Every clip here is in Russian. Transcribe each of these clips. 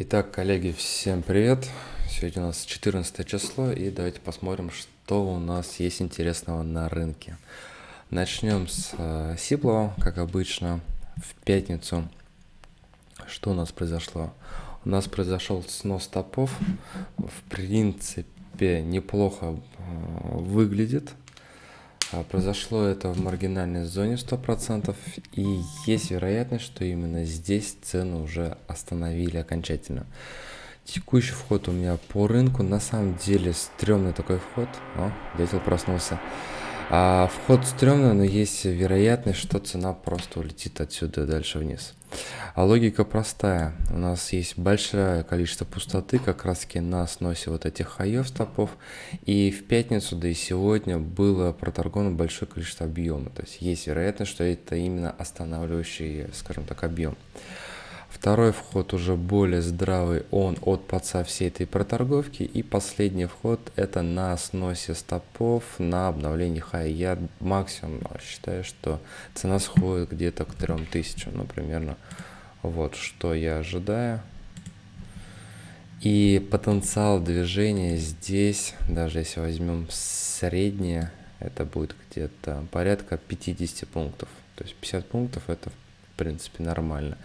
Итак, коллеги, всем привет! Сегодня у нас 14 число, и давайте посмотрим, что у нас есть интересного на рынке. Начнем с э, Сиплова, как обычно, в пятницу. Что у нас произошло? У нас произошел снос топов. В принципе, неплохо э, выглядит. А, произошло это в маргинальной зоне 100%, и есть вероятность, что именно здесь цены уже остановили окончательно. Текущий вход у меня по рынку, на самом деле стрёмный такой вход. О, дятел проснулся. А вход стрёмный, но есть вероятность, что цена просто улетит отсюда дальше вниз. А логика простая. У нас есть большое количество пустоты как раз таки на сносе вот этих хаев стопов. И в пятницу, да и сегодня было проторговано большое количество объема. То есть есть вероятность, что это именно останавливающий, скажем так, объем. Второй вход уже более здравый, он от подца всей этой проторговки. И последний вход это на сносе стопов, на обновлении хай. Я максимум считаю, что цена сходит где-то к 3000, ну примерно. Вот что я ожидаю. И потенциал движения здесь, даже если возьмем среднее, это будет где-то порядка 50 пунктов. То есть 50 пунктов это принципе нормально.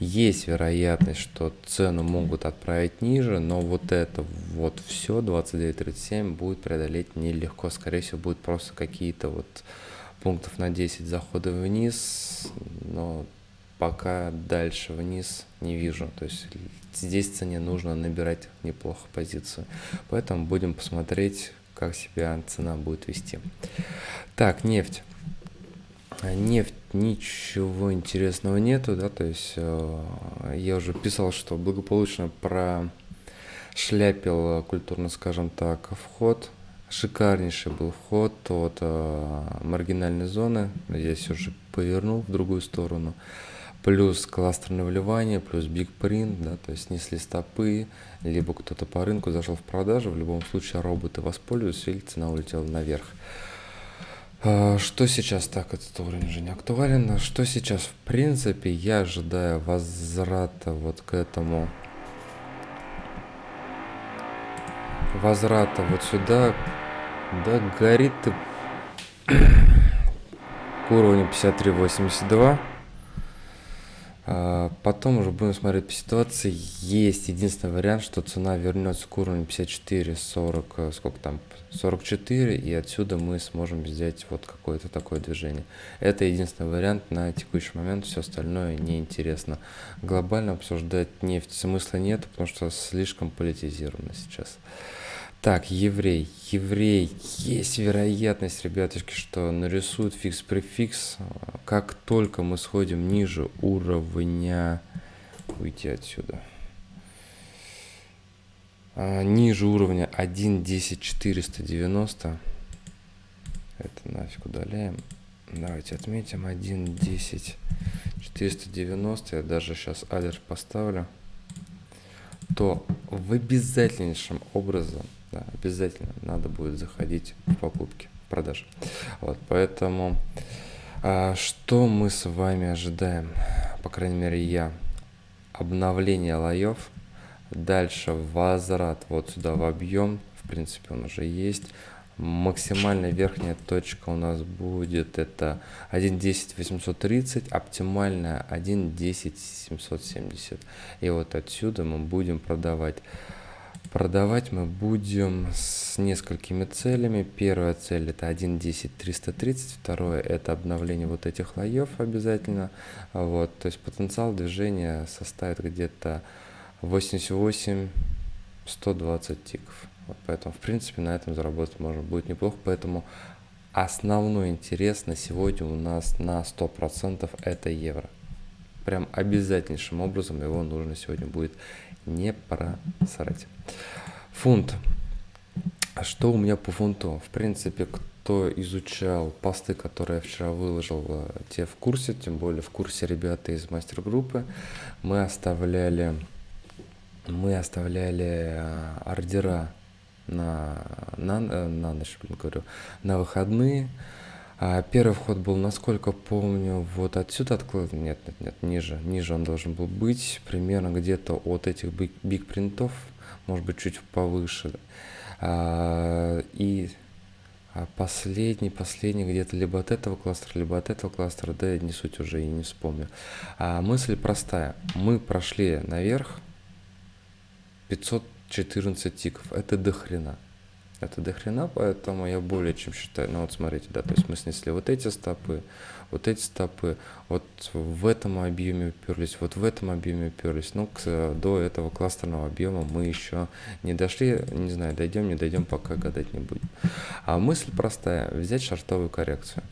Есть вероятность, что цену могут отправить ниже, но вот это вот все 29.37 будет преодолеть нелегко. Скорее всего, будет просто какие-то вот пунктов на 10 заходы вниз, но пока дальше вниз не вижу. То есть здесь цене нужно набирать неплохо позицию. Поэтому будем посмотреть, как себя цена будет вести. Так, нефть. Нефть ничего интересного нету, да, то есть э, я уже писал, что благополучно прошляпил, культурно скажем так, вход. Шикарнейший был вход от э, маргинальной зоны. Здесь уже повернул в другую сторону. Плюс кластерное вливание, плюс биг принт, да, то есть несли стопы, либо кто-то по рынку зашел в продажу. В любом случае роботы воспользуются или цена улетела наверх. А, что сейчас так, этот уровень уже не актуален. Что сейчас, в принципе, я ожидаю возврата вот к этому. Возврата вот сюда. Да, горит ты к уровню 53.82. А, потом уже будем смотреть по ситуации. Есть единственный вариант, что цена вернется к уровню 54, 40, э, сколько там, 44, и отсюда мы сможем сделать вот какое-то такое движение. Это единственный вариант на текущий момент, все остальное неинтересно. Глобально обсуждать нефть смысла нет, потому что слишком политизировано сейчас. Так, еврей. Еврей. Есть вероятность, ребятушки, что нарисуют фикс-префикс. Как только мы сходим ниже уровня... Уйти отсюда. А, ниже уровня 1.10.490. Это нафиг удаляем. Давайте отметим 1.10.490. Я даже сейчас алерт поставлю. То в обязательнейшем образом да, обязательно надо будет заходить в покупки, в продажи. Вот, поэтому а, что мы с вами ожидаем, по крайней мере я, обновление лоев, дальше возврат вот сюда в объем, в принципе он уже есть, максимальная верхняя точка у нас будет это 1.10 830 оптимальная 1.10 770 и вот отсюда мы будем продавать Продавать мы будем с несколькими целями. Первая цель это 1.10 330, второе это обновление вот этих лоев обязательно. Вот, то есть потенциал движения составит где-то 88 120 тиков. Вот, поэтому в принципе на этом заработать можно будет неплохо. Поэтому основной интерес на сегодня у нас на 100% это евро. Прям обязательнейшим образом его нужно сегодня будет не просрать. Фунт. А что у меня по фунту? В принципе, кто изучал посты, которые я вчера выложил, те в курсе, тем более в курсе ребята из мастер-группы, мы оставляли, мы оставляли э, ордера на, на, э, на ночь, говорю, на выходные, А первый вход был, насколько помню, вот отсюда откладывать. Нет, нет, нет, ниже. Ниже он должен был быть. Примерно где-то от этих биг, биг принтов, может быть, чуть повыше. А, и а последний, последний где-то либо от этого кластера, либо от этого кластера, да, не суть уже и не вспомню. А мысль простая. Мы прошли наверх 514 тиков. Это дохрена. Это дохрена, поэтому я более чем считаю. Ну вот смотрите, да, то есть мы снесли вот эти стопы, вот эти стопы, вот в этом объеме уперлись, вот в этом объеме уперлись. Ну, к, до этого кластерного объема мы еще не дошли, не знаю, дойдем, не дойдем, пока гадать не будем. А мысль простая, взять шартовую коррекцию.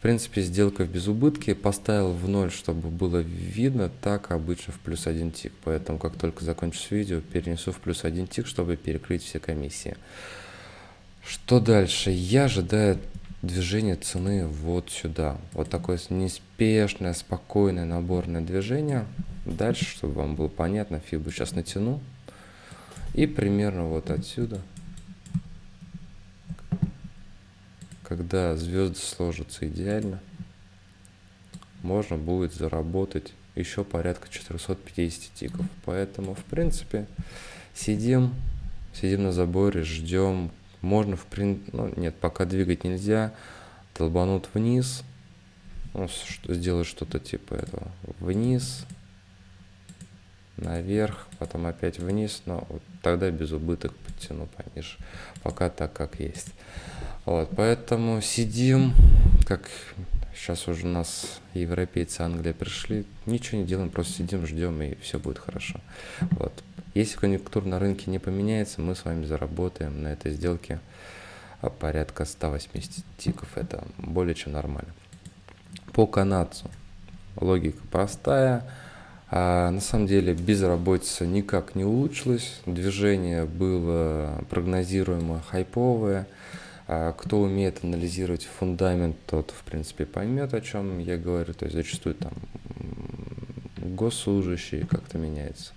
В принципе, сделка в безубытке, поставил в ноль, чтобы было видно, так обычно в плюс один тик. Поэтому, как только закончу видео, перенесу в плюс один тик, чтобы перекрыть все комиссии. Что дальше? Я ожидаю движение цены вот сюда. Вот такое неспешное, спокойное наборное движение. Дальше, чтобы вам было понятно, фибу сейчас натяну. И примерно вот отсюда, когда звезды сложатся идеально, можно будет заработать еще порядка 450 тиков. Поэтому, в принципе, сидим, сидим на заборе, ждем можно, в принципе, ну, нет, пока двигать нельзя. Долбанут вниз. Ну, что, сделать что-то типа этого. Вниз. Наверх. Потом опять вниз. Но вот тогда без убыток подтяну пониже. Пока так, как есть. Вот, поэтому сидим, как сейчас уже у нас европейцы Англия пришли, ничего не делаем, просто сидим, ждем, и все будет хорошо. Вот. Если конъюнктура на рынке не поменяется, мы с вами заработаем на этой сделке а, порядка 180 тиков. Это более чем нормально. По канадцу логика простая. А на самом деле безработица никак не улучшилась. Движение было прогнозируемо хайповое. А кто умеет анализировать фундамент, тот, в принципе, поймет, о чем я говорю. То есть зачастую там госслужащие как-то меняются.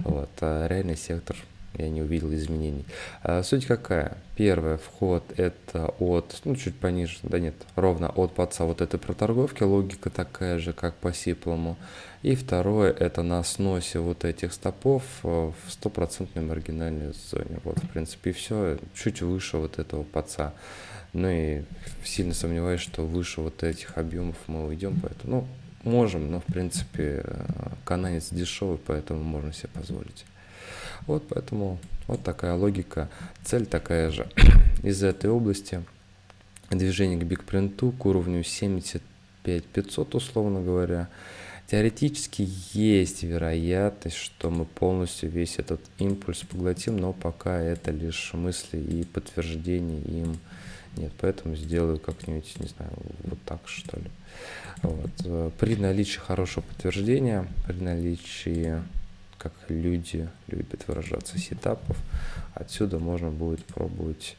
Вот, а реальный сектор я не увидел изменений. А суть какая? Первый вход это от, ну чуть пониже, да нет, ровно от паца вот этой проторговки, логика такая же, как по сиплому. И второе это на сносе вот этих стопов в стопроцентной маргинальной зоне. Вот, в принципе, все, чуть выше вот этого паца. Ну и сильно сомневаюсь, что выше вот этих объемов мы уйдем, поэтому, ну, можем, но в принципе э, канадец дешевый, поэтому можно себе позволить. Вот поэтому вот такая логика, цель такая же. Из этой области движение к бигпринту к уровню 75 500 условно говоря. Теоретически есть вероятность, что мы полностью весь этот импульс поглотим, но пока это лишь мысли и подтверждение им нет. Поэтому сделаю как-нибудь, не знаю, вот так что ли. Вот. При наличии хорошего подтверждения, при наличии, как люди любят выражаться, сетапов, отсюда можно будет пробовать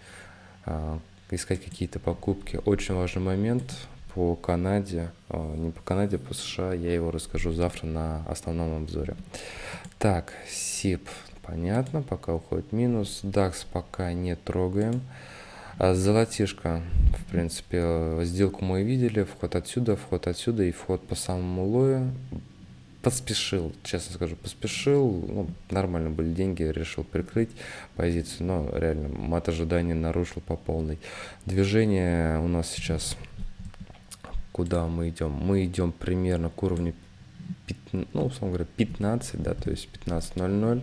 а, искать какие-то покупки. Очень важный момент по Канаде, а, не по Канаде, по США, я его расскажу завтра на основном обзоре. Так, СИП, понятно, пока уходит минус, DAX пока не трогаем. А золотишко, в принципе, сделку мы видели, вход отсюда, вход отсюда и вход по самому лою. Поспешил, честно скажу, поспешил, ну, нормально были деньги, решил прикрыть позицию, но реально мат ожидания нарушил по полной. Движение у нас сейчас, куда мы идем? Мы идем примерно к уровню, 15, ну, условно говоря, 15, да, то есть 15.00.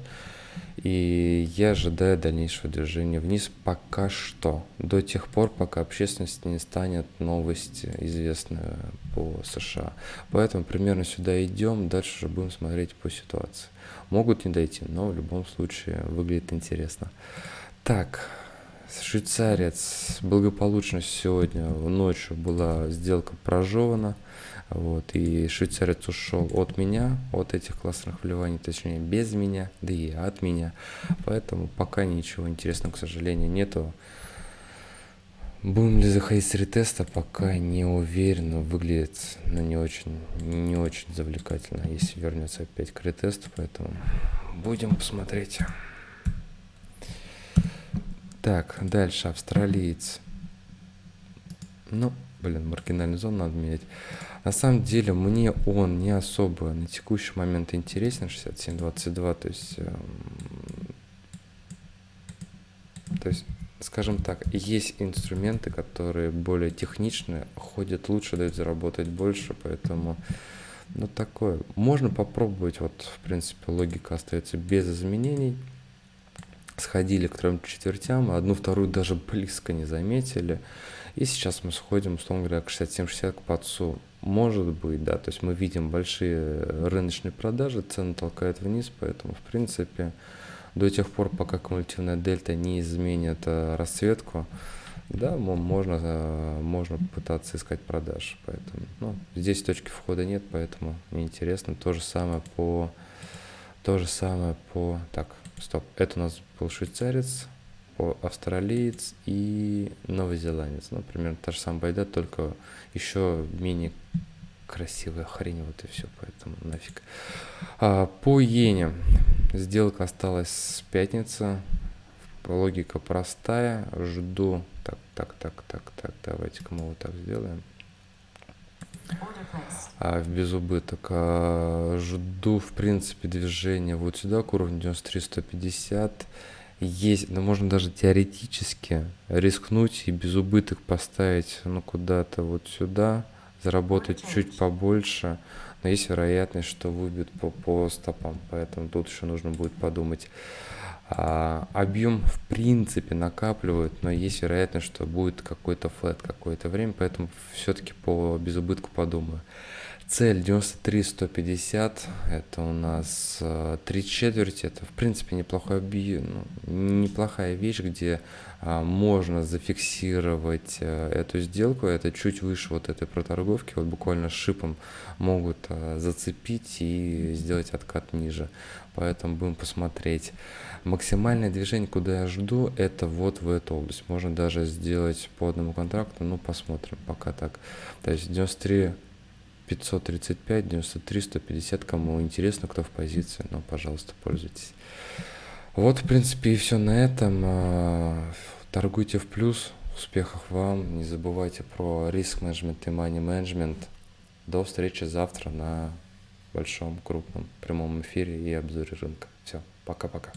И я ожидаю дальнейшего движения вниз пока что, до тех пор, пока общественности не станет новость известная по США. Поэтому примерно сюда идем, дальше уже будем смотреть по ситуации. Могут не дойти, но в любом случае выглядит интересно. Так, швейцарец благополучно сегодня ночью была сделка прожевана. Вот, и швейцарец ушел от меня, от этих классных вливаний, точнее без меня, да и от меня. Поэтому пока ничего интересного, к сожалению, нету. Будем ли заходить с ретеста, пока не уверен, но выглядит ну, не очень, не очень завлекательно, если вернется опять к ретесту, поэтому будем посмотреть. Так, дальше австралиец. Ну, блин, маргинальную зону надо менять. На самом деле мне он не особо на текущий момент интересен, 67.22, то есть, эм, то есть, скажем так, есть инструменты, которые более техничные, ходят лучше, дают заработать больше, поэтому ну такое. Можно попробовать, вот в принципе логика остается без изменений. Сходили к трем четвертям, одну вторую даже близко не заметили. И сейчас мы сходим, условно говоря, к 67-60 к подсу. Может быть, да, то есть мы видим большие рыночные продажи, цены толкают вниз, поэтому, в принципе, до тех пор, пока кумулятивная дельта не изменит э, расцветку, да, можно, э, можно пытаться искать продаж. Поэтому, ну, здесь точки входа нет, поэтому неинтересно. То же самое по... То же самое по... Так, стоп. Это у нас был швейцарец, австралиец и новозеландец. Ну, примерно та же самая байда, только еще менее красивая хрень, вот и все, поэтому нафиг. А, по иене сделка осталась с пятницы, логика простая, жду, так, так, так, так, так, давайте-ка мы вот так сделаем. А в безубыток. А, жду, в принципе, движения вот сюда, к уровню 93-150. Есть, но можно даже теоретически рискнуть и без убыток поставить, ну, куда-то вот сюда, заработать чуть побольше, но есть вероятность, что выбьют по, по стопам, поэтому тут еще нужно будет подумать. А, объем в принципе накапливают, но есть вероятность, что будет какой-то флет какое-то время, поэтому все-таки по безубытку подумаю. Цель 93 150 это у нас 3 э, четверти, это в принципе объем, ну, неплохая вещь, где а, можно зафиксировать а, эту сделку, это чуть выше вот этой проторговки, вот буквально шипом могут а, зацепить и сделать откат ниже, поэтому будем посмотреть. Максимальное движение, куда я жду, это вот в эту область, можно даже сделать по одному контракту, ну посмотрим. Пока так, то есть 93 535, 93, 150, кому интересно, кто в позиции, ну, пожалуйста, пользуйтесь. Вот, в принципе, и все на этом. А, торгуйте в плюс, успехов вам, не забывайте про риск-менеджмент и money-менеджмент. До встречи завтра на большом, крупном прямом эфире и обзоре рынка. Все, пока-пока.